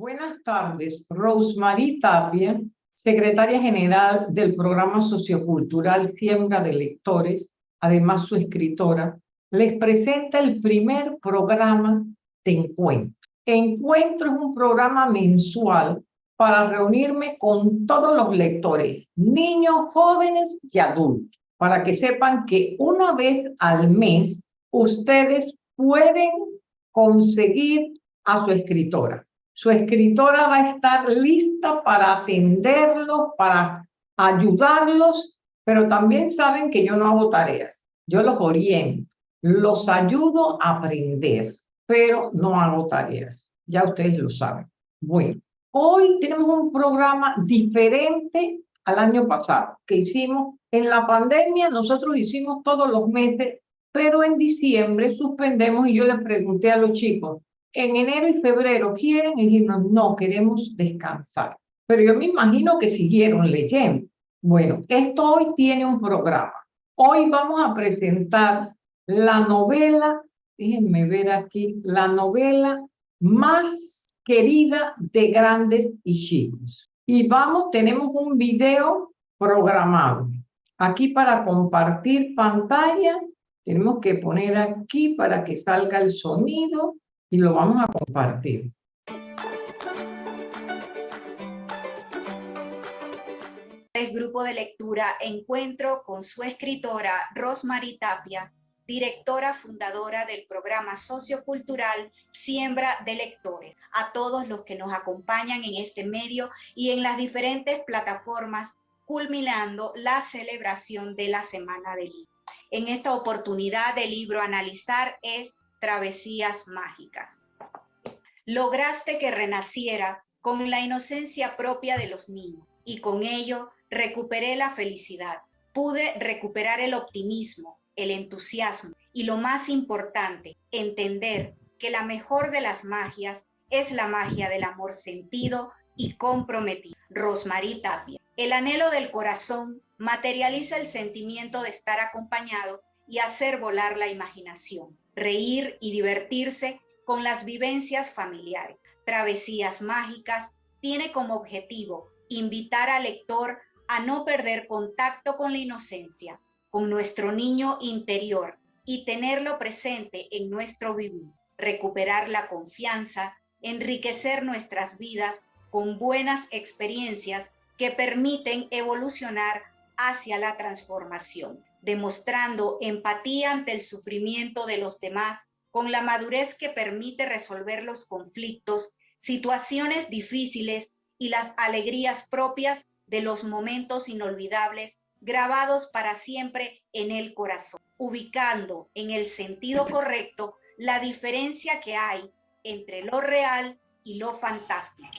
Buenas tardes, Rosemary Tapia, secretaria general del programa sociocultural Siembra de Lectores, además su escritora, les presenta el primer programa de encuentro. Encuentro es un programa mensual para reunirme con todos los lectores, niños, jóvenes y adultos, para que sepan que una vez al mes ustedes pueden conseguir a su escritora. Su escritora va a estar lista para atenderlos, para ayudarlos, pero también saben que yo no hago tareas. Yo los oriento, los ayudo a aprender, pero no hago tareas. Ya ustedes lo saben. Bueno, hoy tenemos un programa diferente al año pasado que hicimos. En la pandemia nosotros hicimos todos los meses, pero en diciembre suspendemos y yo les pregunté a los chicos, en enero y febrero quieren y dijimos, no, queremos descansar. Pero yo me imagino que siguieron leyendo. Bueno, esto hoy tiene un programa. Hoy vamos a presentar la novela, déjenme ver aquí, la novela más querida de grandes y chicos. Y vamos, tenemos un video programado. Aquí para compartir pantalla, tenemos que poner aquí para que salga el sonido y lo vamos a compartir. El grupo de lectura Encuentro con su escritora Rosmarie Tapia, directora fundadora del programa sociocultural Siembra de Lectores. A todos los que nos acompañan en este medio y en las diferentes plataformas, culminando la celebración de la Semana del Libro. En esta oportunidad del libro analizar es travesías mágicas. Lograste que renaciera con la inocencia propia de los niños y con ello recuperé la felicidad. Pude recuperar el optimismo, el entusiasmo y lo más importante, entender que la mejor de las magias es la magia del amor sentido y comprometido. Rosmarie Tapia. El anhelo del corazón materializa el sentimiento de estar acompañado y hacer volar la imaginación reír y divertirse con las vivencias familiares. Travesías Mágicas tiene como objetivo invitar al lector a no perder contacto con la inocencia, con nuestro niño interior y tenerlo presente en nuestro vivir, recuperar la confianza, enriquecer nuestras vidas con buenas experiencias que permiten evolucionar hacia la transformación demostrando empatía ante el sufrimiento de los demás, con la madurez que permite resolver los conflictos, situaciones difíciles y las alegrías propias de los momentos inolvidables grabados para siempre en el corazón, ubicando en el sentido correcto la diferencia que hay entre lo real y lo fantástico.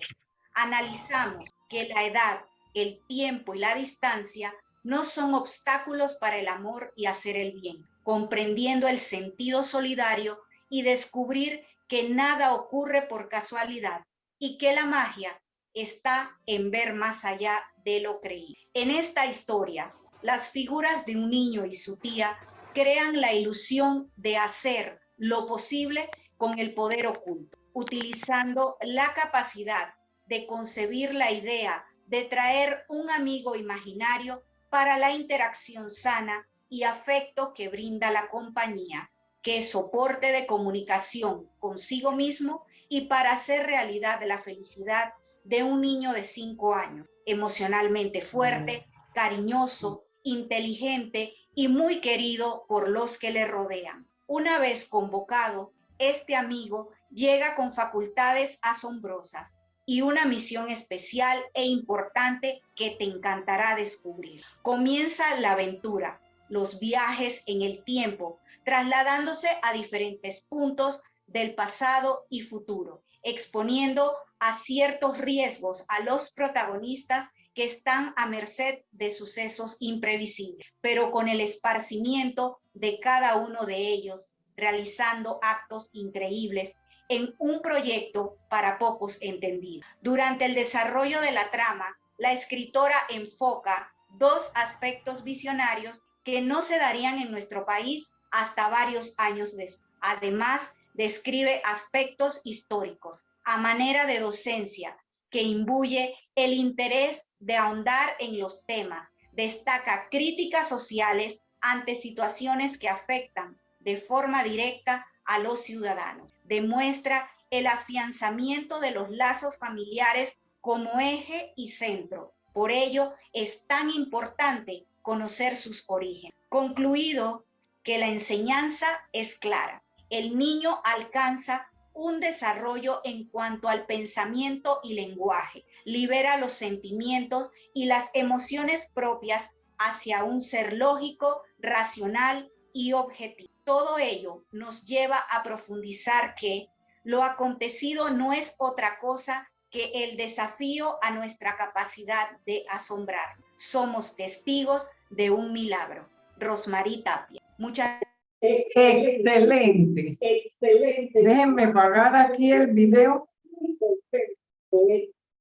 Analizamos que la edad, el tiempo y la distancia no son obstáculos para el amor y hacer el bien, comprendiendo el sentido solidario y descubrir que nada ocurre por casualidad y que la magia está en ver más allá de lo creído. En esta historia, las figuras de un niño y su tía crean la ilusión de hacer lo posible con el poder oculto, utilizando la capacidad de concebir la idea de traer un amigo imaginario para la interacción sana y afecto que brinda la compañía, que es soporte de comunicación consigo mismo y para hacer realidad la felicidad de un niño de cinco años, emocionalmente fuerte, cariñoso, inteligente y muy querido por los que le rodean. Una vez convocado, este amigo llega con facultades asombrosas, y una misión especial e importante que te encantará descubrir. Comienza la aventura, los viajes en el tiempo, trasladándose a diferentes puntos del pasado y futuro, exponiendo a ciertos riesgos a los protagonistas que están a merced de sucesos imprevisibles, pero con el esparcimiento de cada uno de ellos, realizando actos increíbles en un proyecto para pocos entendidos. Durante el desarrollo de la trama, la escritora enfoca dos aspectos visionarios que no se darían en nuestro país hasta varios años después. Además, describe aspectos históricos, a manera de docencia que imbuye el interés de ahondar en los temas, destaca críticas sociales ante situaciones que afectan de forma directa a los ciudadanos, demuestra el afianzamiento de los lazos familiares como eje y centro. Por ello es tan importante conocer sus orígenes. Concluido que la enseñanza es clara. El niño alcanza un desarrollo en cuanto al pensamiento y lenguaje, libera los sentimientos y las emociones propias hacia un ser lógico, racional y objetivo. Todo ello nos lleva a profundizar que lo acontecido no es otra cosa que el desafío a nuestra capacidad de asombrar. Somos testigos de un milagro. Rosmarie Tapia. Muchas Excelente. Excelente. Déjenme pagar aquí el video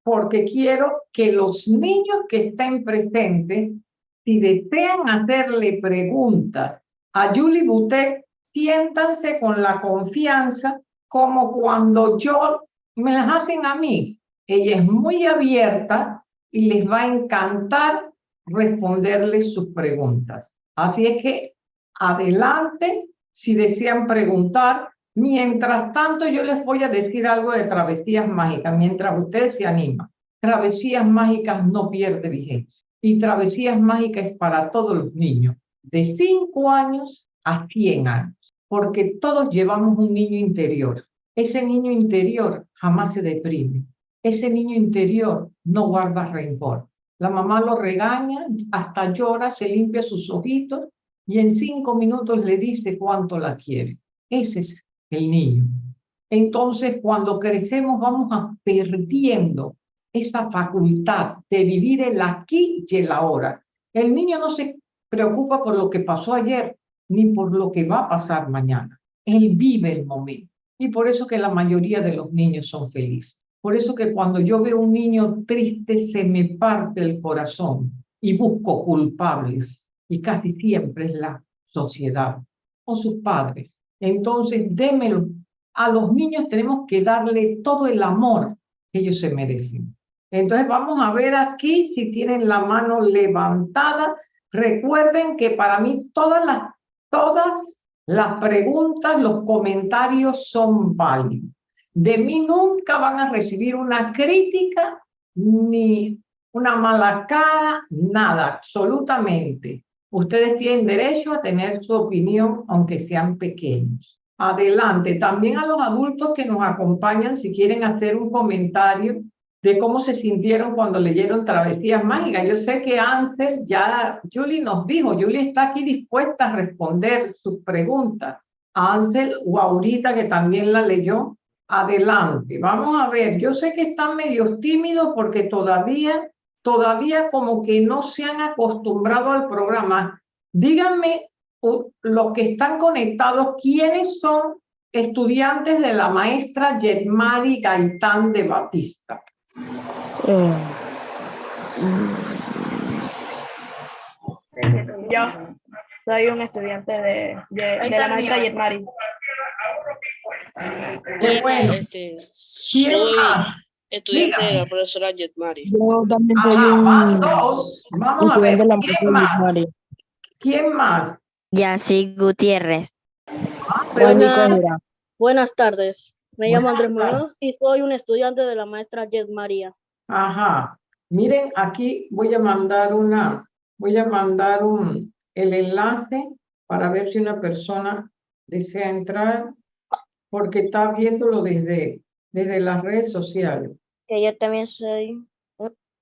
porque quiero que los niños que estén presentes, si desean hacerle preguntas a Julie Butet, siéntanse con la confianza como cuando yo me las hacen a mí. Ella es muy abierta y les va a encantar responderles sus preguntas. Así es que adelante si desean preguntar. Mientras tanto, yo les voy a decir algo de travesías mágicas, mientras ustedes se animan. Travesías mágicas no pierde vigencia. Y travesías mágicas para todos los niños, de 5 años a 100 años, porque todos llevamos un niño interior. Ese niño interior jamás se deprime. Ese niño interior no guarda rencor. La mamá lo regaña, hasta llora, se limpia sus ojitos y en cinco minutos le dice cuánto la quiere. Ese es el niño. Entonces, cuando crecemos, vamos a perdiendo esa facultad de vivir el aquí y el ahora. El niño no se preocupa por lo que pasó ayer, ni por lo que va a pasar mañana. Él vive el momento. Y por eso que la mayoría de los niños son felices. Por eso que cuando yo veo un niño triste, se me parte el corazón y busco culpables y casi siempre es la sociedad o sus padres. Entonces, démelo. A los niños tenemos que darle todo el amor que ellos se merecen. Entonces, vamos a ver aquí si tienen la mano levantada. Recuerden que para mí todas las, todas las preguntas, los comentarios son válidos. De mí nunca van a recibir una crítica ni una mala cara, nada, absolutamente. Ustedes tienen derecho a tener su opinión, aunque sean pequeños. Adelante. También a los adultos que nos acompañan, si quieren hacer un comentario de cómo se sintieron cuando leyeron Travesías Mágicas. Yo sé que Ansel ya, Julie nos dijo, Julie está aquí dispuesta a responder sus preguntas. Ansel o ahorita que también la leyó, adelante. Vamos a ver, yo sé que están medio tímidos porque todavía todavía como que no se han acostumbrado al programa. Díganme, los que están conectados, ¿quiénes son estudiantes de la maestra Yetmari Gaitán de Batista? Eh, yo soy un estudiante de, de, la maestra Yetmari. Qué bueno. Este, ¿Quién más? estudiante de la profesora Jetmari. Yo también soy un Vamos a ver, ¿quién más? ¿Quién más? Yancy Gutiérrez. Ah, Buenas, buenas tardes. Me llamo Andrés Muñoz y soy un estudiante de la maestra Jet María. Ajá. Miren, aquí voy a mandar una, voy a mandar un, el enlace para ver si una persona desea entrar, porque está viéndolo desde, desde las redes sociales que yo también soy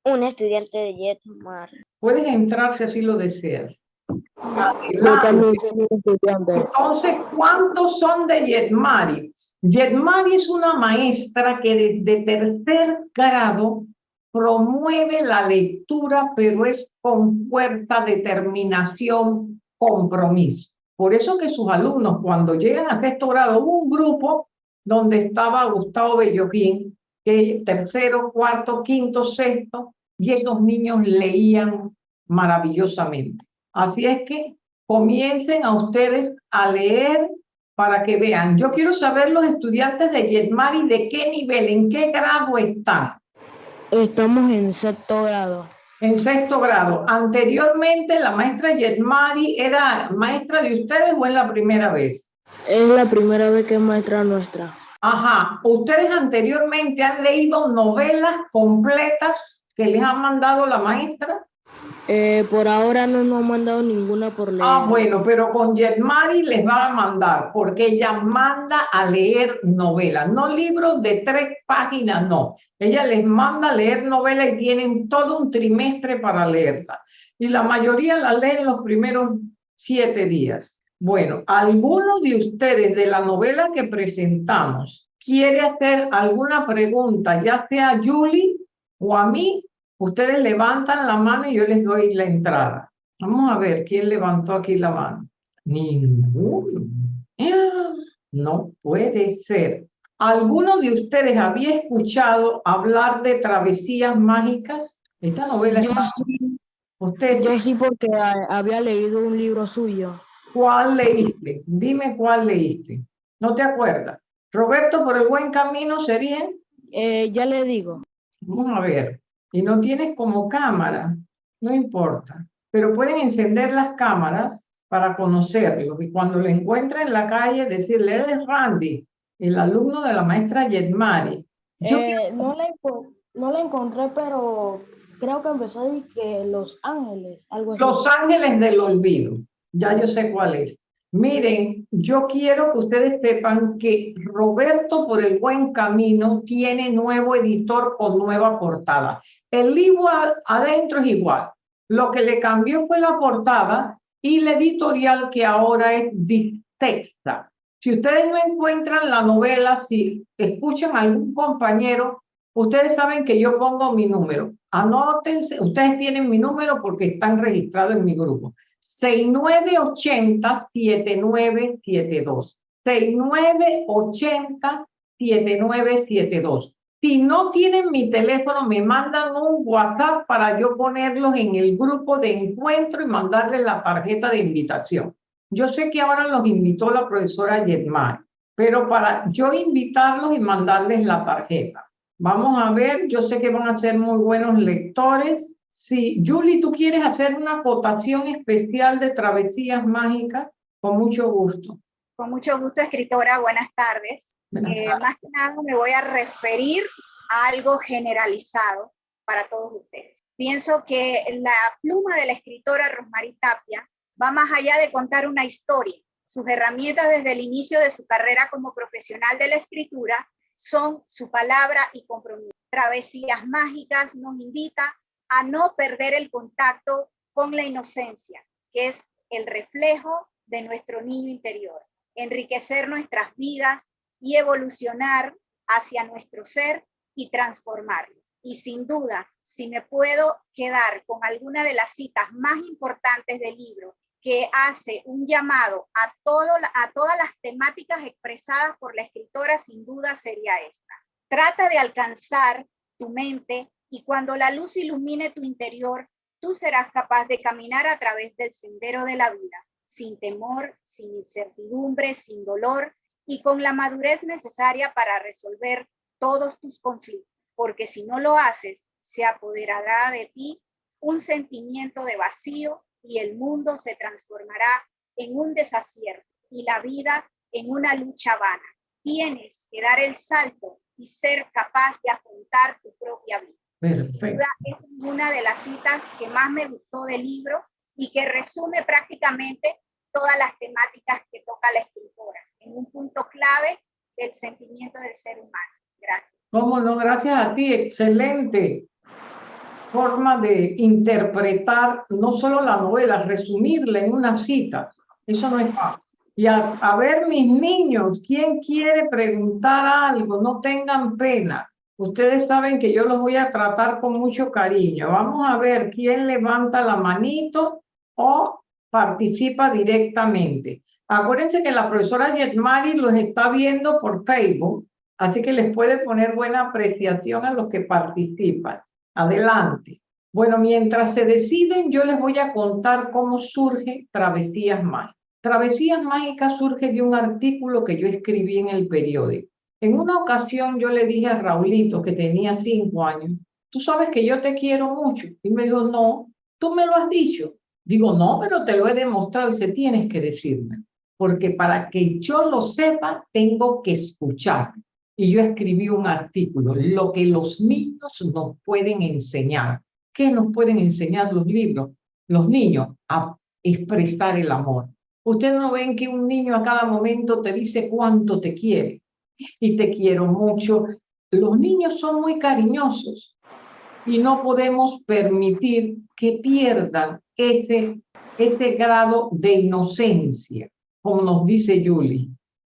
un, estudiante de Jetmar. Puedes entrar si así lo deseas. Yo también soy un estudiante. Entonces, ¿cuántos son de Jetmari? Jetmari es una maestra que desde tercer grado promueve la lectura, pero es con fuerza, determinación, compromiso. Por eso que sus alumnos, cuando llegan a sexto grado, un grupo donde estaba Gustavo Belloquín, tercero, cuarto, quinto, sexto, y esos niños leían maravillosamente. Así es que comiencen a ustedes a leer para que vean. Yo quiero saber los estudiantes de Yetmari de qué nivel, en qué grado están. Estamos en sexto grado. En sexto grado. Anteriormente la maestra Yetmari era maestra de ustedes o es la primera vez? Es la primera vez que es maestra nuestra. Ajá. ¿Ustedes anteriormente han leído novelas completas que les ha mandado la maestra? Eh, por ahora no nos han mandado ninguna por leer. Ah, bueno, pero con Yetmari les va a mandar, porque ella manda a leer novelas, no libros de tres páginas, no. Ella les manda a leer novelas y tienen todo un trimestre para leerla. Y la mayoría la leen los primeros siete días. Bueno, ¿alguno de ustedes de la novela que presentamos quiere hacer alguna pregunta, ya sea a Julie o a mí? Ustedes levantan la mano y yo les doy la entrada. Vamos a ver quién levantó aquí la mano. Ninguno. Ah, No puede ser. ¿Alguno de ustedes había escuchado hablar de travesías mágicas? Esta novela Yo está- sí, ¿Usted yo sí? porque había leído un libro suyo. ¿Cuál leíste? Dime cuál leíste. ¿No te acuerdas? Roberto, por el buen camino sería. Eh, ya le digo. Vamos a ver. Y no tienes como cámara, no importa. Pero pueden encender las cámaras para conocerlo. Y cuando lo encuentren en la calle, decirle, él es Randy, el alumno de la maestra Yetmari. Eh, no, la, enco- no la encontré, pero creo que empezó a decir que Los Ángeles, algo así. Los Ángeles del Olvido. Ya yo sé cuál es. Miren, yo quiero que ustedes sepan que Roberto por el buen camino tiene nuevo editor con nueva portada. El libro adentro es igual. Lo que le cambió fue la portada y la editorial que ahora es Distexta. Si ustedes no encuentran la novela, si escuchan a algún compañero, ustedes saben que yo pongo mi número. Anótense, ustedes tienen mi número porque están registrados en mi grupo. 6980-7972. 6980-7972. Si no tienen mi teléfono, me mandan un WhatsApp para yo ponerlos en el grupo de encuentro y mandarles la tarjeta de invitación. Yo sé que ahora los invitó la profesora Yetmar, pero para yo invitarlos y mandarles la tarjeta. Vamos a ver, yo sé que van a ser muy buenos lectores. Si, Julie, tú quieres hacer una acotación especial de travesías mágicas, con mucho gusto. Con mucho gusto, escritora. Buenas tardes. Buenas Eh, tardes. más que nada me voy a referir a algo generalizado para todos ustedes. Pienso que la pluma de la escritora Rosmarie Tapia va más allá de contar una historia. Sus herramientas desde el inicio de su carrera como profesional de la escritura son su palabra y compromiso. Travesías mágicas nos invita a no perder el contacto con la inocencia, que es el reflejo de nuestro niño interior, enriquecer nuestras vidas y evolucionar hacia nuestro ser y transformarlo. Y sin duda, si me puedo quedar con alguna de las citas más importantes del libro que hace un llamado a, todo, a todas las temáticas expresadas por la escritora, sin duda sería esta. Trata de alcanzar tu mente y cuando la luz ilumine tu interior, tú serás capaz de caminar a través del sendero de la vida, sin temor, sin incertidumbre, sin dolor y con la madurez necesaria para resolver todos tus conflictos, porque si no lo haces, se apoderará de ti un sentimiento de vacío y el mundo se transformará en un desacierto y la vida en una lucha vana. Tienes que dar el salto y ser capaz de afrontar tu propia vida. Perfecto. Es una de las citas que más me gustó del libro y que resume prácticamente todas las temáticas que toca la escritora en un punto clave del sentimiento del ser humano. Gracias. ¿Cómo no? Gracias a ti. Excelente forma de interpretar no solo la novela, resumirla en una cita. Eso no es fácil. Y a, a ver, mis niños, ¿quién quiere preguntar algo? No tengan pena. Ustedes saben que yo los voy a tratar con mucho cariño. Vamos a ver quién levanta la manito o participa directamente. Acuérdense que la profesora Yetmari los está viendo por Facebook, así que les puede poner buena apreciación a los que participan. Adelante. Bueno, mientras se deciden, yo les voy a contar cómo surge Travesías Mágicas. Travesías Mágicas surge de un artículo que yo escribí en el periódico. En una ocasión yo le dije a Raulito, que tenía cinco años, tú sabes que yo te quiero mucho. Y me dijo, no, tú me lo has dicho. Digo, no, pero te lo he demostrado y se tienes que decirme. Porque para que yo lo sepa, tengo que escuchar. Y yo escribí un artículo, lo que los niños nos pueden enseñar. ¿Qué nos pueden enseñar los libros? Los niños a expresar el amor. Ustedes no ven que un niño a cada momento te dice cuánto te quiere y te quiero mucho. Los niños son muy cariñosos y no podemos permitir que pierdan ese, ese grado de inocencia, como nos dice Julie,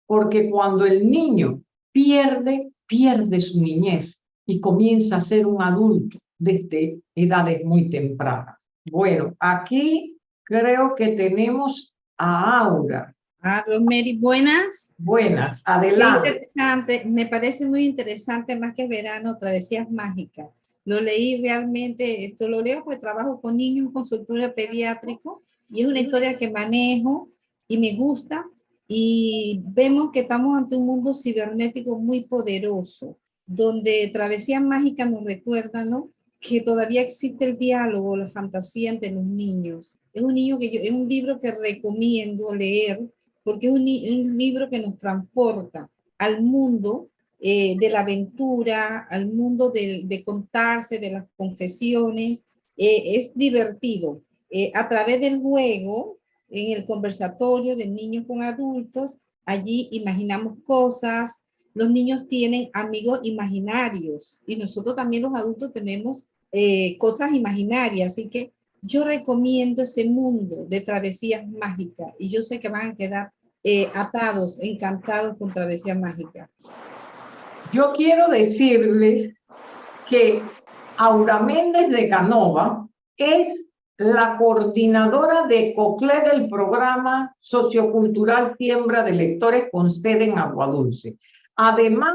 porque cuando el niño pierde, pierde su niñez y comienza a ser un adulto desde edades muy tempranas. Bueno, aquí creo que tenemos a Aura. Ah, Rosemary, buenas. Buenas, adelante. interesante, me parece muy interesante, más que verano, Travesías Mágicas. Lo leí realmente, esto lo leo porque trabajo con niños en consultorio pediátrico y es una historia que manejo y me gusta y vemos que estamos ante un mundo cibernético muy poderoso, donde Travesías Mágicas nos recuerda, ¿no? que todavía existe el diálogo, la fantasía entre los niños. Es un, niño que yo, es un libro que recomiendo leer porque es un, un libro que nos transporta al mundo eh, de la aventura, al mundo de, contarse, de las confesiones. Eh, es divertido. Eh, a través del juego, en el conversatorio de niños con adultos, allí imaginamos cosas, los niños tienen amigos imaginarios y nosotros también los adultos tenemos eh, cosas imaginarias, así que yo recomiendo ese mundo de travesías mágicas y yo sé que van a quedar eh, atados, encantados con travesías mágicas. Yo quiero decirles que Aura Méndez de Canova es la coordinadora de COCLE del programa sociocultural Siembra de Lectores con sede en Aguadulce. Además,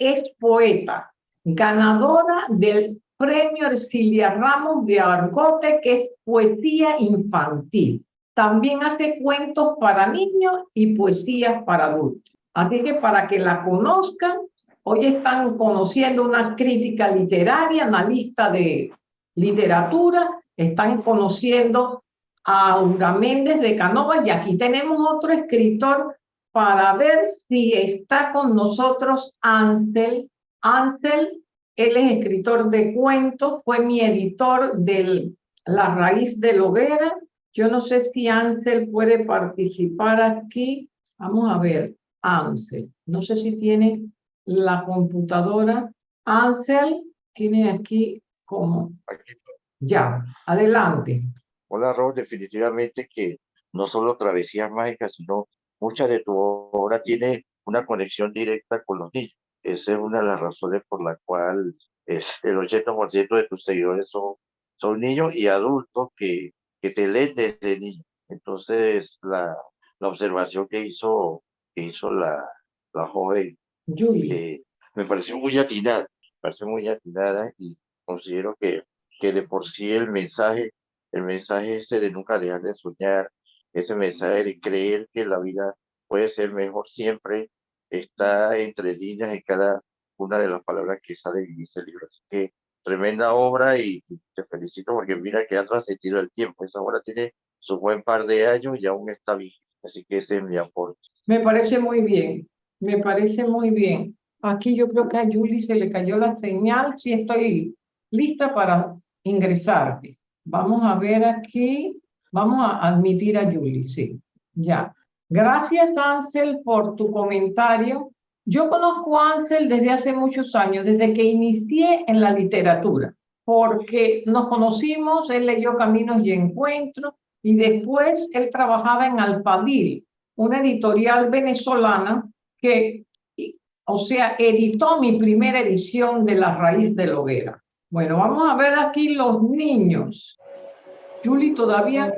es poeta, ganadora del premio Ercilia Ramos de Argote, que es poesía infantil. También hace cuentos para niños y poesías para adultos. Así que para que la conozcan, hoy están conociendo una crítica literaria, analista de literatura, están conociendo a Aura Méndez de Canova y aquí tenemos otro escritor para ver si está con nosotros Ansel. Ansel él es escritor de cuentos, fue mi editor de La Raíz de Hoguera. Yo no sé si Ansel puede participar aquí. Vamos a ver, Ansel. No sé si tiene la computadora. Ansel tiene aquí como... Ya, adelante. Hola, Ro, definitivamente que no solo travesías mágicas, sino mucha de tu obra tiene una conexión directa con los niños. Esa es una de las razones por la cual es, el 80% de tus seguidores son, son niños y adultos que, que te leen desde niño. Entonces, la, la observación que hizo, que hizo la, la joven eh, me pareció muy atinada, me pareció muy atinada y considero que, que de por sí el mensaje, el mensaje ese de nunca dejar de soñar, ese mensaje de creer que la vida puede ser mejor siempre, está entre líneas en cada una de las palabras que sale en este libro. Así que tremenda obra y te felicito porque mira que ha trascendido el tiempo. Esa obra tiene su buen par de años y aún está vigente. Así que ese es mi aporte. Me parece muy bien, me parece muy bien. Aquí yo creo que a Julie se le cayó la señal. Sí estoy lista para ingresar. Vamos a ver aquí. Vamos a admitir a Julie, sí. Ya. Gracias, Ansel, por tu comentario. Yo conozco a Ansel desde hace muchos años, desde que inicié en la literatura, porque nos conocimos, él leyó Caminos y Encuentros, y después él trabajaba en Alfadil, una editorial venezolana que, o sea, editó mi primera edición de La Raíz de la Hoguera. Bueno, vamos a ver aquí los niños. Julie todavía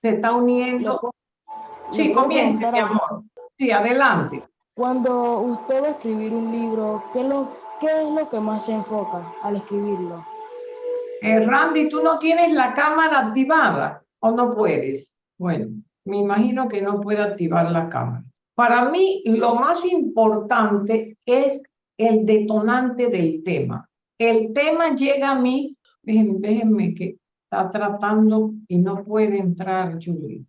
se está uniendo. Sí, comienza, mi amor. Sí, adelante. Cuando usted va a escribir un libro, ¿qué es lo, que más se enfoca al escribirlo? Eh, Randy, ¿tú no tienes la cámara activada o no puedes? Bueno, Me imagino que no puede activar la cámara. Para mí, lo más importante es el detonante del tema. El tema llega a mí, déjenme que está tratando y no puede entrar Julie.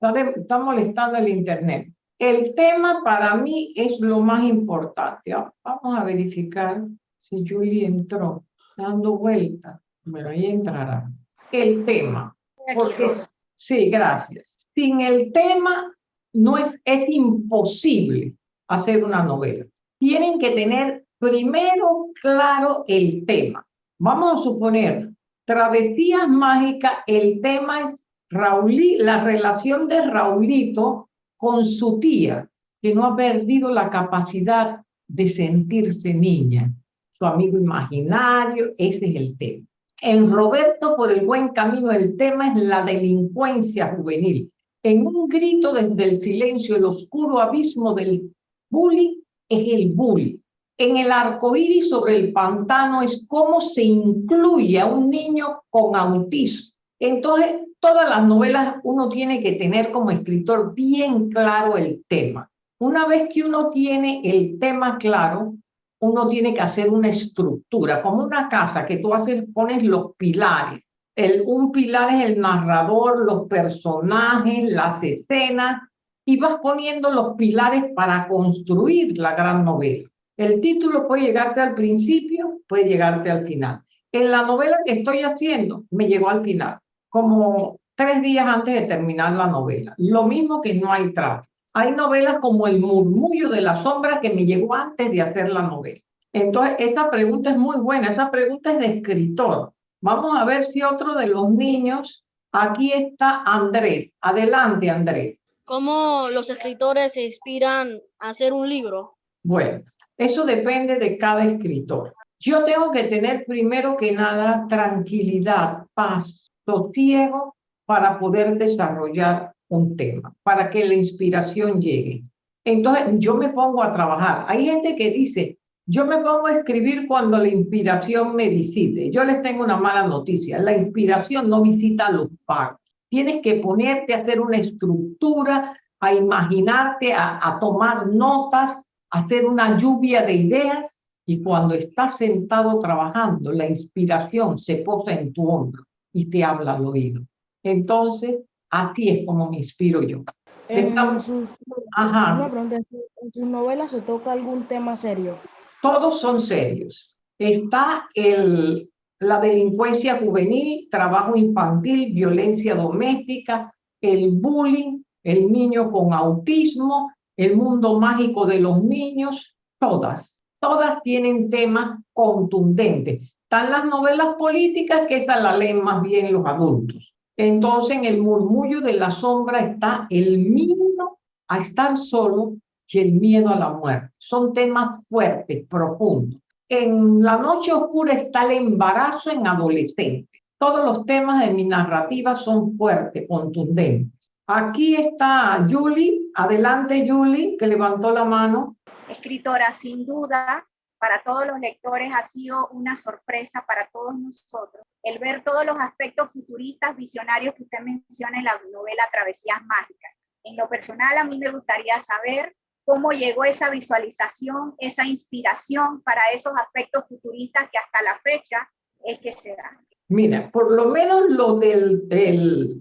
Está, está molestando el internet. El tema para mí es lo más importante. Vamos a verificar si Julie entró dando vuelta. Bueno, ahí entrará. El tema. Porque, sí, gracias. Sin el tema no es, es imposible hacer una novela. Tienen que tener primero claro el tema. Vamos a suponer, Travesías Mágicas, el tema es Raulí, la relación de Raulito con su tía, que no ha perdido la capacidad de sentirse niña su amigo imaginario, ese es el tema. En Roberto por el buen camino, el tema es la delincuencia juvenil. En un grito desde el silencio, el oscuro abismo del bullying es el bullying. En el arco iris sobre el pantano es cómo se incluye a un niño con autismo. Entonces, todas las novelas uno tiene que tener como escritor bien claro el tema. Una vez que uno tiene el tema claro, uno tiene que hacer una estructura, como una casa que tú haces, pones los pilares. El, un pilar es el narrador, los personajes, las escenas, y vas poniendo los pilares para construir la gran novela. El título puede llegarte al principio, puede llegarte al final. En la novela que estoy haciendo, me llegó al final, como tres días antes de terminar la novela. Lo mismo que no hay trato. Hay novelas como El murmullo de la sombra que me llegó antes de hacer la novela. Entonces, esa pregunta es muy buena, esa pregunta es de escritor. Vamos a ver si otro de los niños, aquí está Andrés. Adelante, Andrés. ¿Cómo los escritores se inspiran a hacer un libro? Bueno, eso depende de cada escritor. Yo tengo que tener primero que nada tranquilidad, paz, sosiego para poder desarrollar un tema, para que la inspiración llegue. Entonces, yo me pongo a trabajar. Hay gente que dice, yo me pongo a escribir cuando la inspiración me visite. Yo les tengo una mala noticia. La inspiración no visita los pagos. Tienes que ponerte a hacer una estructura, a imaginarte, a, a tomar notas, a hacer una lluvia de ideas. Y cuando estás sentado trabajando, la inspiración se posa en tu hombro y te habla al oído. Entonces, Así es como me inspiro yo. En, sus, ¿En sus novelas se toca algún tema serio? Todos son serios. Está el, la delincuencia juvenil, trabajo infantil, violencia doméstica, el bullying, el niño con autismo, el mundo mágico de los niños, todas, todas tienen temas contundentes. Están las novelas políticas, que esa la leen más bien los adultos. Entonces en el murmullo de la sombra está el miedo a estar solo y el miedo a la muerte. Son temas fuertes, profundos. En la noche oscura está el embarazo en adolescentes. Todos los temas de mi narrativa son fuertes, contundentes. Aquí está Julie. Adelante, Julie, que levantó la mano. Escritora, sin duda, para todos los lectores ha sido una sorpresa para todos nosotros el ver todos los aspectos futuristas, visionarios que usted menciona en la novela Travesías Mágicas. En lo personal, a mí me gustaría saber cómo llegó esa visualización, esa inspiración para esos aspectos futuristas que hasta la fecha es que se dan. Mira, por lo menos lo del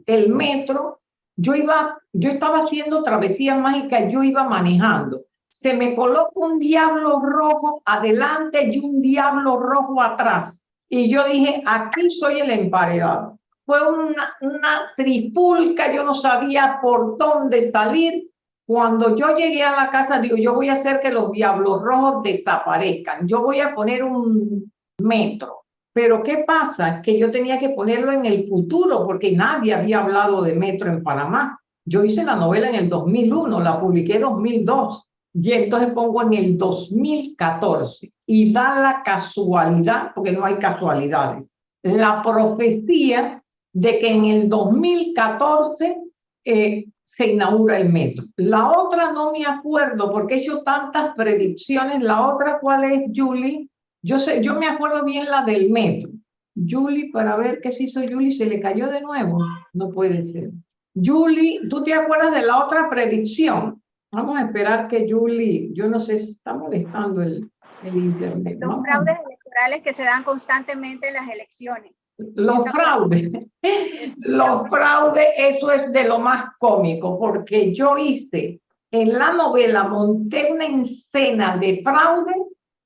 el metro, yo iba, yo estaba haciendo travesías mágicas, yo iba manejando se me coloca un diablo rojo adelante y un diablo rojo atrás. Y yo dije, aquí soy el emparedado. Fue una, una trifulca, yo no sabía por dónde salir. Cuando yo llegué a la casa, digo, yo voy a hacer que los diablos rojos desaparezcan. Yo voy a poner un metro. Pero ¿qué pasa? Que yo tenía que ponerlo en el futuro porque nadie había hablado de metro en Panamá. Yo hice la novela en el 2001, la publiqué en 2002 y entonces pongo en el 2014 y da la casualidad, porque no hay casualidades, la profecía de que en el 2014 eh, se inaugura el metro. La otra no me acuerdo porque he hecho tantas predicciones. La otra, ¿cuál es, Julie? Yo, sé, yo me acuerdo bien la del metro. Julie, para ver qué se hizo Julie, se le cayó de nuevo. No puede ser. Julie, ¿tú te acuerdas de la otra predicción? Vamos a esperar que Julie, yo no sé si está molestando el, el internet. Los fraudes electorales que se dan constantemente en las elecciones. Los fraudes, los fraudes, eso es de lo más cómico, porque yo hice en la novela, monté una escena de fraude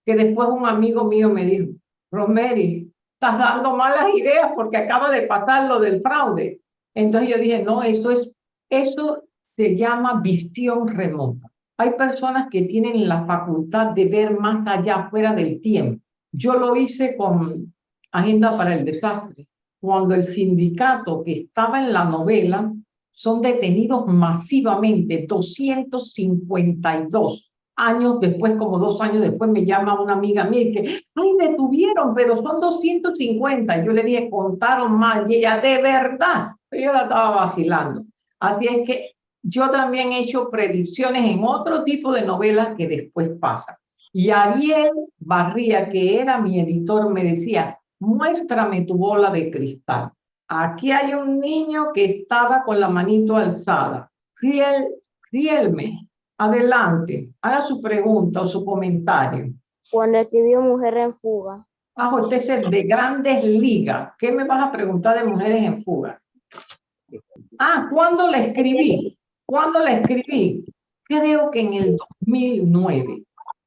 que después un amigo mío me dijo, Romery, estás dando malas ideas porque acaba de pasar lo del fraude. Entonces yo dije, no, eso es, eso se llama visión remota. Hay personas que tienen la facultad de ver más allá, fuera del tiempo. Yo lo hice con Agenda para el Desastre, cuando el sindicato que estaba en la novela son detenidos masivamente, 252 años después, como dos años después, me llama una amiga mía y dice, ay, detuvieron, pero son 250. Yo le dije, contaron mal, y ella, de verdad, yo la estaba vacilando. Así es que yo también he hecho predicciones en otro tipo de novelas que después pasan. Y Ariel Barría, que era mi editor, me decía, muéstrame tu bola de cristal. Aquí hay un niño que estaba con la manito alzada. Fiel, fielme, adelante, haga su pregunta o su comentario. Cuando escribió Mujer en Fuga. Ah, usted es de grandes ligas. ¿Qué me vas a preguntar de Mujeres en Fuga? Ah, ¿cuándo la escribí? ¿Cuándo la escribí? Creo que en el 2009.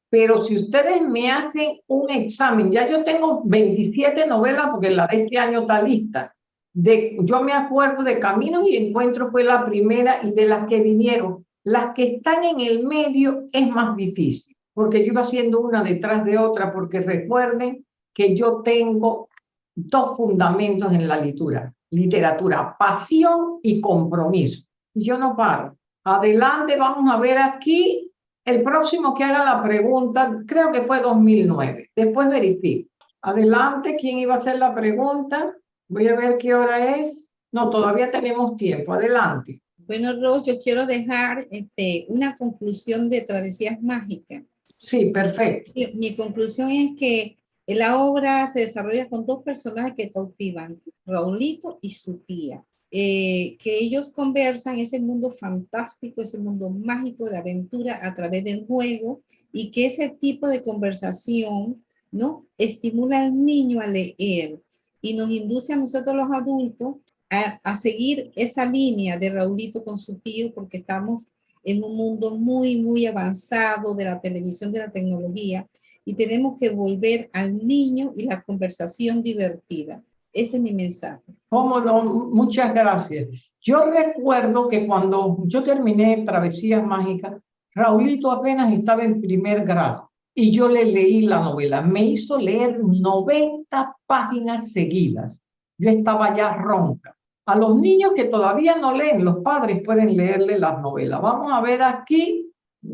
Pero si ustedes me hacen un examen, ya yo tengo 27 novelas porque la de este año está lista. De, yo me acuerdo de Caminos y Encuentros fue la primera y de las que vinieron. Las que están en el medio es más difícil, porque yo iba haciendo una detrás de otra, porque recuerden que yo tengo dos fundamentos en la literatura, literatura, pasión y compromiso yo no paro. Adelante, vamos a ver aquí el próximo que haga la pregunta, creo que fue 2009. Después verifico. Adelante, ¿quién iba a hacer la pregunta? Voy a ver qué hora es. No, todavía tenemos tiempo. Adelante. Bueno, Rose, yo quiero dejar este, una conclusión de Travesías Mágicas. Sí, perfecto. mi conclusión es que la obra se desarrolla con dos personajes que cautivan, Raulito y su tía. Eh, que ellos conversan ese mundo fantástico, ese mundo mágico de aventura a través del juego y que ese tipo de conversación ¿no? estimula al niño a leer y nos induce a nosotros los adultos a, a seguir esa línea de Raulito con su tío porque estamos en un mundo muy, muy avanzado de la televisión, de la tecnología y tenemos que volver al niño y la conversación divertida. Ese es mi mensaje. ¿Cómo no? Muchas gracias. Yo recuerdo que cuando yo terminé Travesías Mágicas, Raulito apenas estaba en primer grado y yo le leí la novela. Me hizo leer 90 páginas seguidas. Yo estaba ya ronca. A los niños que todavía no leen, los padres pueden leerle las novelas. Vamos a ver aquí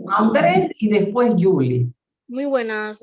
Andrés y después Julie. Muy buenas.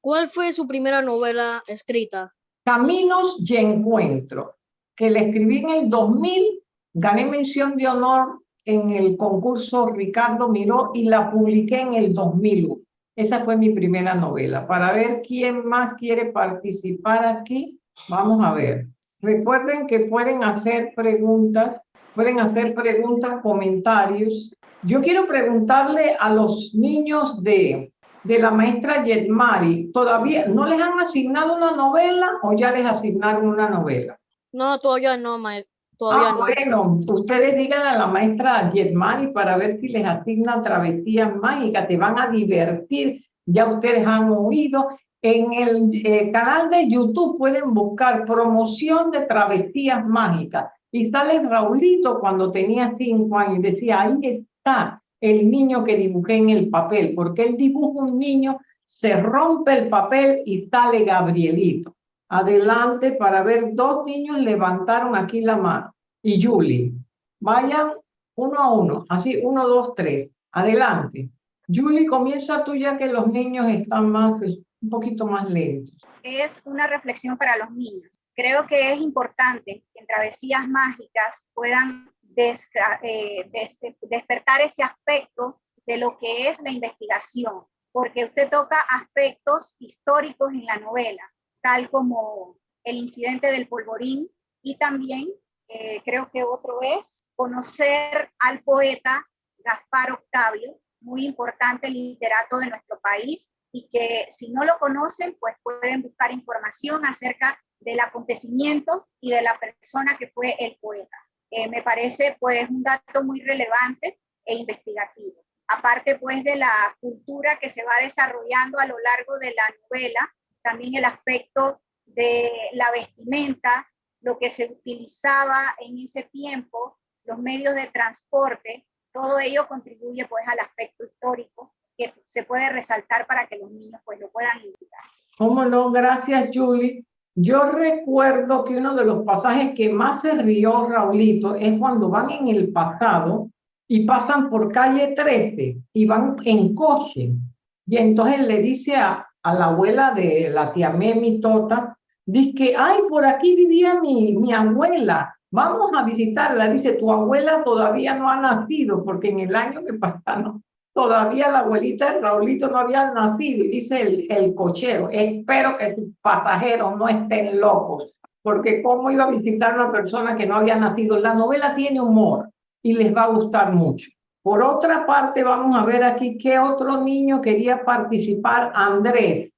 ¿Cuál fue su primera novela escrita? Caminos y Encuentro, que le escribí en el 2000, gané mención de honor en el concurso Ricardo Miró y la publiqué en el 2001. Esa fue mi primera novela. Para ver quién más quiere participar aquí, vamos a ver. Recuerden que pueden hacer preguntas, pueden hacer preguntas, comentarios. Yo quiero preguntarle a los niños de de la maestra Yetmari, ¿todavía no les han asignado una novela o ya les asignaron una novela? No, todavía no, maestra. Todavía ah, no. bueno, ustedes digan a la maestra Yetmari para ver si les asignan travesías mágicas, te van a divertir, ya ustedes han oído. En el eh, canal de YouTube pueden buscar promoción de travesías mágicas y sale Raulito cuando tenía cinco años y decía, ahí está, el niño que dibujé en el papel, porque él dibuja un niño, se rompe el papel y sale Gabrielito. Adelante para ver, dos niños levantaron aquí la mano. Y Julie, vayan uno a uno, así, uno, dos, tres. Adelante. Julie, comienza tú ya que los niños están más, un poquito más lentos. Es una reflexión para los niños. Creo que es importante que en travesías mágicas puedan eh, despertar ese aspecto de lo que es la investigación, porque usted toca aspectos históricos en la novela, tal como el incidente del polvorín y también eh, creo que otro es conocer al poeta Gaspar Octavio, muy importante literato de nuestro país y que si no lo conocen, pues pueden buscar información acerca del acontecimiento y de la persona que fue el poeta. Eh, me parece pues un dato muy relevante e investigativo. Aparte pues de la cultura que se va desarrollando a lo largo de la novela, también el aspecto de la vestimenta, lo que se utilizaba en ese tiempo, los medios de transporte, todo ello contribuye pues al aspecto histórico que se puede resaltar para que los niños pues lo puedan indicar. ¿Cómo no? Gracias, Julie. Yo recuerdo que uno de los pasajes que más se rió Raulito es cuando van en el pasado y pasan por calle 13 y van en coche. Y entonces le dice a, la abuela de la tía Memi Tota, dice que, ay, por aquí vivía mi, mi abuela, vamos a visitarla. Dice, tu abuela todavía no ha nacido, porque en el año que pasaron, todavía la abuelita de Raulito no había nacido. Y dice el, el cochero, espero que tus pasajeros no estén locos, porque cómo iba a visitar una persona que no había nacido. La novela tiene humor y les va a gustar mucho. Por otra parte, vamos a ver aquí qué otro niño quería participar. Andrés.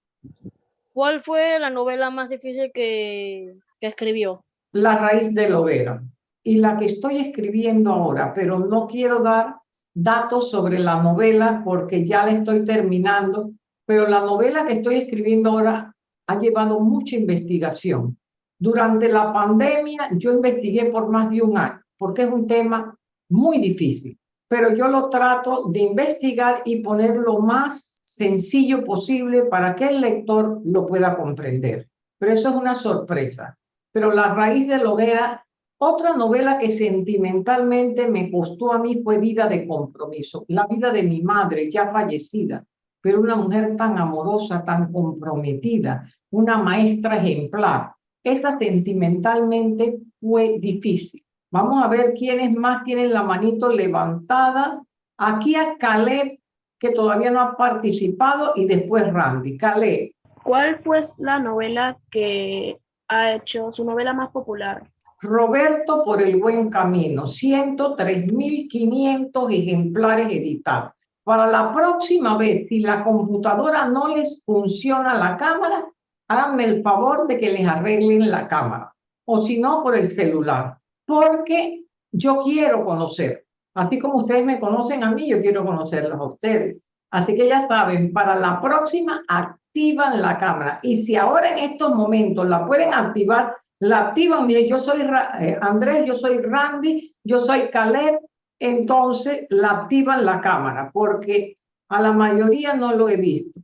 ¿Cuál fue la novela más difícil que, que escribió? La raíz de hoguera. Y la que estoy escribiendo ahora, pero no quiero dar datos sobre la novela porque ya la estoy terminando, pero la novela que estoy escribiendo ahora ha llevado mucha investigación. Durante la pandemia yo investigué por más de un año, porque es un tema muy difícil, pero yo lo trato de investigar y poner lo más sencillo posible para que el lector lo pueda comprender. Pero eso es una sorpresa. Pero la raíz de lo era otra novela que sentimentalmente me costó a mí fue Vida de Compromiso, la vida de mi madre ya fallecida, pero una mujer tan amorosa, tan comprometida, una maestra ejemplar. Esta sentimentalmente fue difícil. Vamos a ver quiénes más tienen la manito levantada. Aquí a Caleb, que todavía no ha participado, y después Randy. Caleb. ¿Cuál fue la novela que ha hecho su novela más popular? Roberto por el buen camino, 103.500 ejemplares editados. Para la próxima vez, si la computadora no les funciona la cámara, háganme el favor de que les arreglen la cámara. O si no, por el celular porque yo quiero conocer. Así como ustedes me conocen a mí, yo quiero conocerlos a ustedes. Así que ya saben, para la próxima activan la cámara. Y si ahora en estos momentos la pueden activar, la activan. Mire, yo soy eh, Andrés, yo soy Randy, yo soy Caleb. Entonces la activan la cámara porque a la mayoría no lo he visto.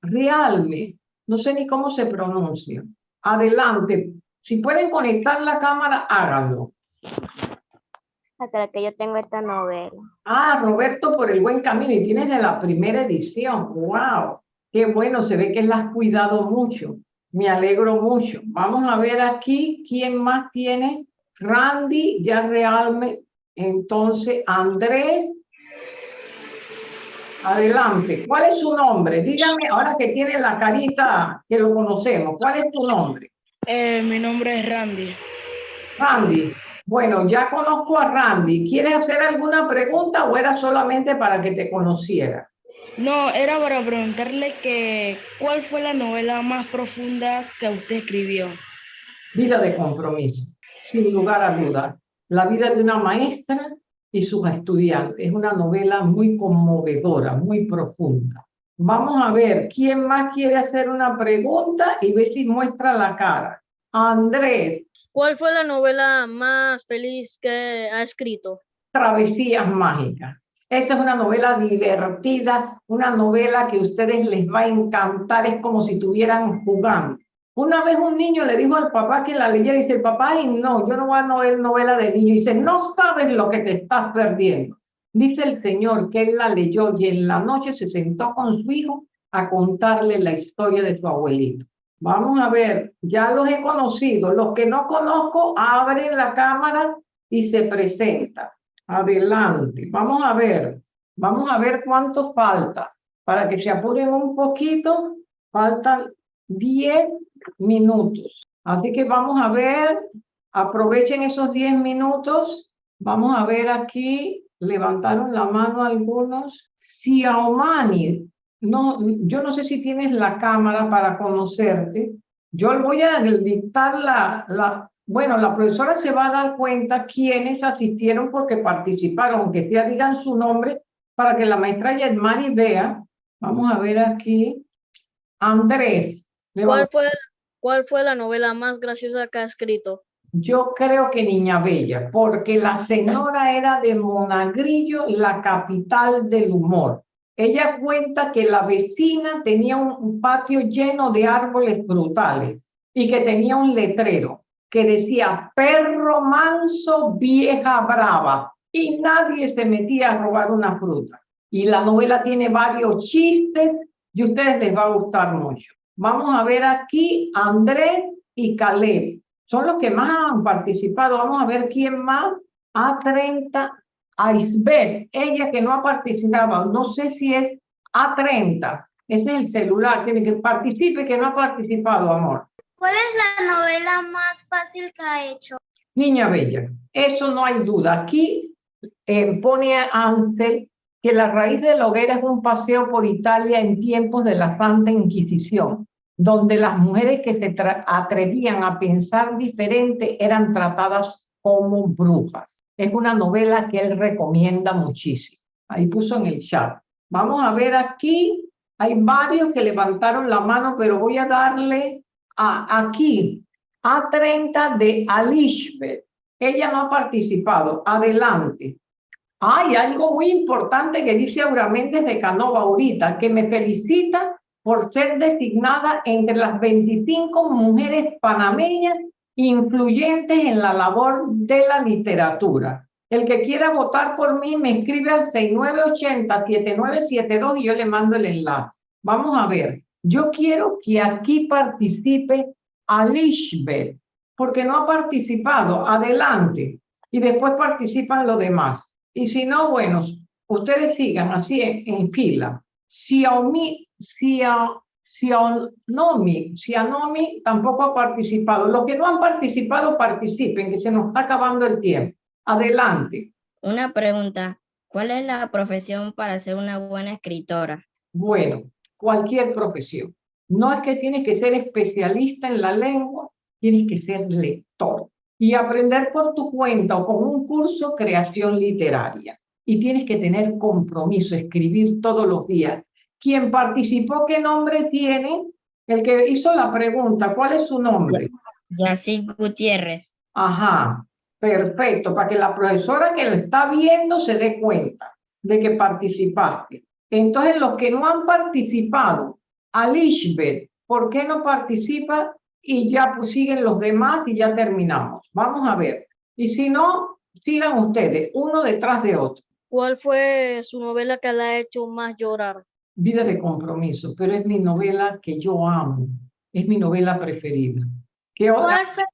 Realme, no sé ni cómo se pronuncia. Adelante, si pueden conectar la cámara, háganlo. Hasta que yo tengo esta novela. Ah, Roberto, por el buen camino. Y tienes de la primera edición. ¡Wow! Qué bueno, se ve que la has cuidado mucho. Me alegro mucho. Vamos a ver aquí quién más tiene. Randy, ya realmente. Entonces, Andrés. Adelante. ¿Cuál es su nombre? Dígame, ahora que tiene la carita que lo conocemos, ¿cuál es tu nombre? Eh, mi nombre es Randy. Randy, bueno, ya conozco a Randy. ¿Quieres hacer alguna pregunta o era solamente para que te conociera? No, era para preguntarle que cuál fue la novela más profunda que usted escribió. Vida de compromiso, sin lugar a duda. La vida de una maestra y sus estudiantes. Es una novela muy conmovedora, muy profunda. Vamos a ver, ¿quién más quiere hacer una pregunta? Y ve si muestra la cara. Andrés. ¿Cuál fue la novela más feliz que ha escrito? Travesías Mágicas. Esta es una novela divertida, una novela que a ustedes les va a encantar, es como si estuvieran jugando. Una vez un niño le dijo al papá que la leyera y dice, papá, y no, yo no voy a novela de niño. Y dice, no sabes lo que te estás perdiendo. Dice el Señor que él la leyó y en la noche se sentó con su hijo a contarle la historia de su abuelito. Vamos a ver, ya los he conocido. Los que no conozco, abren la cámara y se presenta. Adelante. Vamos a ver. Vamos a ver cuánto falta. Para que se apuren un poquito, faltan 10 minutos. Así que vamos a ver. Aprovechen esos 10 minutos. Vamos a ver aquí, levantaron la mano algunos. Xiaomani, no, yo no sé si tienes la cámara para conocerte. Yo voy a dictar la, la, bueno, la profesora se va a dar cuenta quiénes asistieron porque participaron, aunque ya digan su nombre, para que la maestra Yermani vea. Vamos a ver aquí. Andrés. ¿Cuál fue, ¿Cuál fue la novela más graciosa que ha escrito? Yo creo que Niña Bella, porque la señora era de Monagrillo, la capital del humor. Ella cuenta que la vecina tenía un patio lleno de árboles frutales y que tenía un letrero que decía perro manso, vieja brava y nadie se metía a robar una fruta. Y la novela tiene varios chistes y a ustedes les va a gustar mucho. Vamos a ver aquí Andrés y Caleb son los que más han participado. Vamos a ver quién más. A30, Aisbeth, ella que no ha participado, no sé si es A30, ese es el celular, tiene que participe que no ha participado, amor. ¿Cuál es la novela más fácil que ha hecho? Niña Bella, eso no hay duda. Aquí eh, pone Ansel que la raíz de la hoguera es un paseo por Italia en tiempos de la Santa Inquisición donde las mujeres que se atrevían a pensar diferente eran tratadas como brujas. Es una novela que él recomienda muchísimo. Ahí puso en el chat. Vamos a ver aquí. Hay varios que levantaron la mano, pero voy a darle aquí a 30 de Alishbet. Ella no ha participado. Adelante. Hay algo muy importante que dice Aura Méndez de Canova ahorita, que me felicita por ser designada entre las 25 mujeres panameñas influyentes en la labor de la literatura. El que quiera votar por mí me escribe al 6980-7972 y yo le mando el enlace. Vamos a ver, yo quiero que aquí participe Alishbet, porque no ha participado, adelante, y después participan los demás. Y si no, bueno, ustedes sigan así en, en fila. Xiaomi Xiaomi, Xiaomi tampoco ha participado. Los que no han participado, participen, que se nos está acabando el tiempo. Adelante. Una pregunta. ¿Cuál es la profesión para ser una buena escritora? Bueno, cualquier profesión. No es que tienes que ser especialista en la lengua, tienes que ser lector y aprender por tu cuenta o con un curso creación literaria. Y tienes que tener compromiso, escribir todos los días quien participó, ¿qué nombre tiene? El que hizo la pregunta, ¿cuál es su nombre? Yacid Gutiérrez. Ajá, perfecto, para que la profesora que lo está viendo se dé cuenta de que participaste. Entonces, los que no han participado, Alishbet, ¿por qué no participa? Y ya pues, siguen los demás y ya terminamos. Vamos a ver. Y si no, sigan ustedes, uno detrás de otro. ¿Cuál fue su novela que le ha hecho más llorar? Vida de compromiso, pero es mi novela que yo amo, es mi novela preferida. ¿Qué ¿Cuál fue?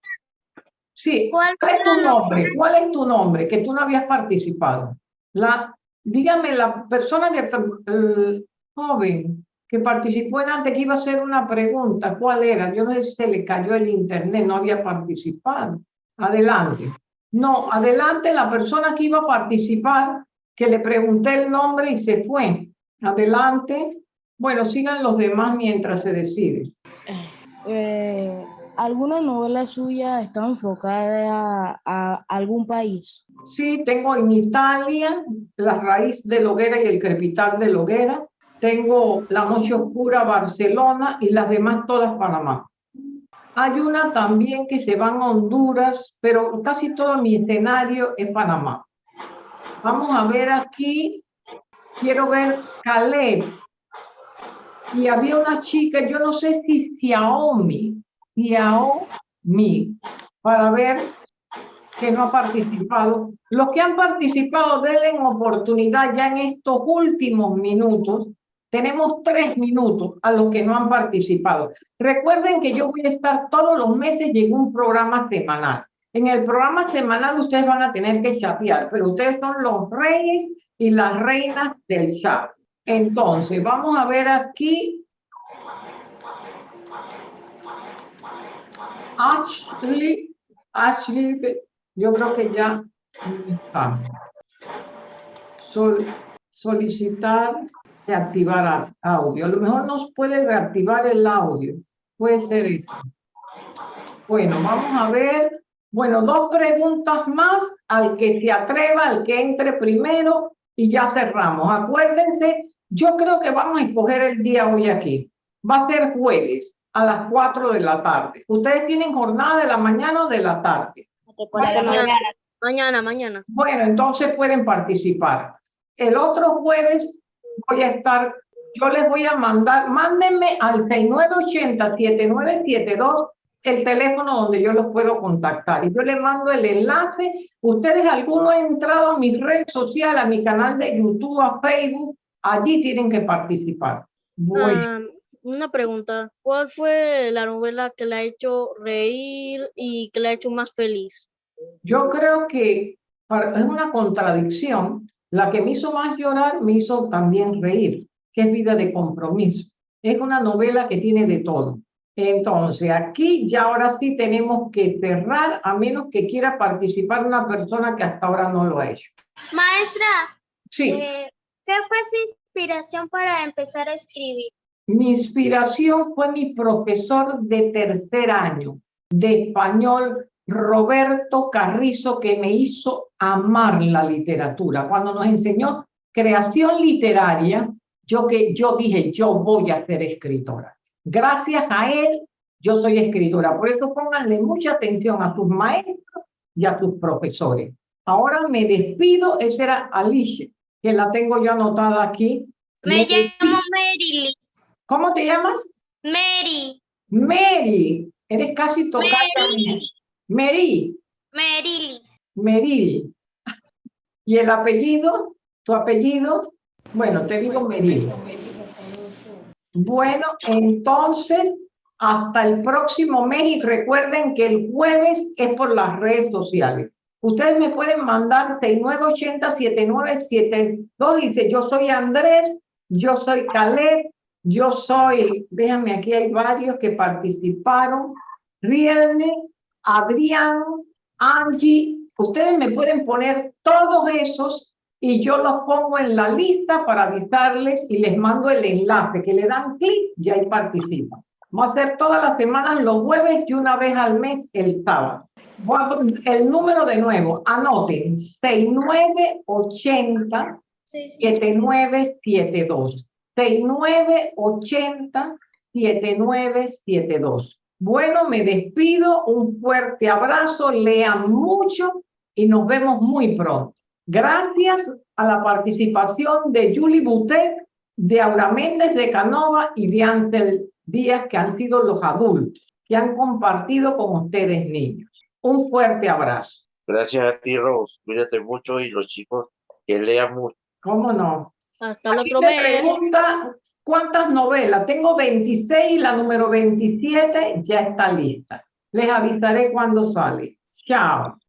Sí, ¿cuál, es tu nombre? ¿Cuál es tu nombre? Que tú no habías participado. La, dígame, la persona que, joven que participó en antes que iba a hacer una pregunta, ¿cuál era? Yo no sé si se le cayó el internet, no había participado. Adelante. No, adelante la persona que iba a participar, que le pregunté el nombre y se fue. Adelante. Bueno, sigan los demás mientras se decide. Eh, ¿Alguna novela suya está enfocada a, algún país? Sí, tengo en Italia La raíz de Loguera y el crepitar de Loguera. Tengo La noche oscura Barcelona y las demás todas Panamá. Hay una también que se va a Honduras, pero casi todo mi escenario es Panamá. Vamos a ver aquí quiero ver Caleb. Y había una chica, yo no sé si Xiaomi, Xiaomi, para ver que no ha participado. Los que han participado, denle oportunidad ya en estos últimos minutos. Tenemos tres minutos a los que no han participado. Recuerden que yo voy a estar todos los meses en un programa semanal. En el programa semanal ustedes van a tener que chatear, pero ustedes son los reyes y las reinas del chat. Entonces, vamos a ver aquí. Ashley yo creo que ya está. Sol, solicitar reactivar audio. A lo mejor nos puede reactivar el audio. Puede ser eso. Bueno, vamos a ver. Bueno, dos preguntas más al que se atreva, al que entre primero y ya cerramos. Acuérdense, yo creo que vamos a escoger el día hoy aquí. Va a ser jueves a las 4 de la tarde. ¿Ustedes tienen jornada de la mañana o de la tarde? Mañana, mañana, mañana. Bueno, entonces pueden participar. El otro jueves voy a estar, yo les voy a mandar, mándenme al 6980-7972 el teléfono donde yo los puedo contactar. Y yo les mando el enlace. Ustedes, alguno ha entrado a mis redes sociales, a mi canal de YouTube, a Facebook, allí tienen que participar. Bueno. Ah, una pregunta. ¿Cuál fue la novela que la ha hecho reír y que la ha hecho más feliz? Yo creo que para- es una contradicción. La que me hizo más llorar me hizo también reír, que es Vida de Compromiso. Es una novela que tiene de todo. Entonces, aquí ya ahora sí tenemos que cerrar, a menos que quiera participar una persona que hasta ahora no lo ha hecho. Maestra, Sí, eh, ¿qué fue su inspiración para empezar a escribir? Mi inspiración fue mi profesor de tercer año de español, Roberto Carrizo, que me hizo amar la literatura. Cuando nos enseñó creación literaria, yo, que, yo dije, yo voy a ser escritora. Gracias a él, yo soy escritora. Por eso pónganle mucha atención a sus maestros y a sus profesores. Ahora me despido, esa era Alicia, que la tengo yo anotada aquí. Me llamo Mary Liz. ¿Cómo te llamas? Mary, Mary. Eres casi tocada. Mary, Mary. Mary Liz. Meril. ¿Y el apellido? ¿Tu apellido? Bueno, te digo Meril. Bueno, entonces, hasta el próximo mes y recuerden que el jueves es por las redes sociales. Ustedes me pueden mandar 6980-7972. Dice, yo soy Andrés, yo soy Caleb, yo soy, déjame, aquí hay varios que participaron. Rielme, Adrián, Angie, ustedes me pueden poner todos esos y yo los pongo en la lista para avisarles y les mando el enlace, que le dan clic y ahí participan. Vamos a hacer todas las semanas los jueves y una vez al mes el sábado. Voy a poner el número de nuevo, anoten, 6980 7972. 6980 7972. Bueno, me despido, un fuerte abrazo, lean mucho y nos vemos muy pronto. Gracias a la participación de Julie Butet, de Aura Méndez de Canova y de Ansel Díaz, que han sido los adultos que han compartido con ustedes niños. Un fuerte abrazo. Gracias a ti, Rose. Cuídate mucho y los chicos que lean mucho. ¿Cómo no? Hasta el otro me mes. pregunta cuántas novelas. Tengo 26 y la número 27 ya está lista. Les avisaré cuando sale. Chao.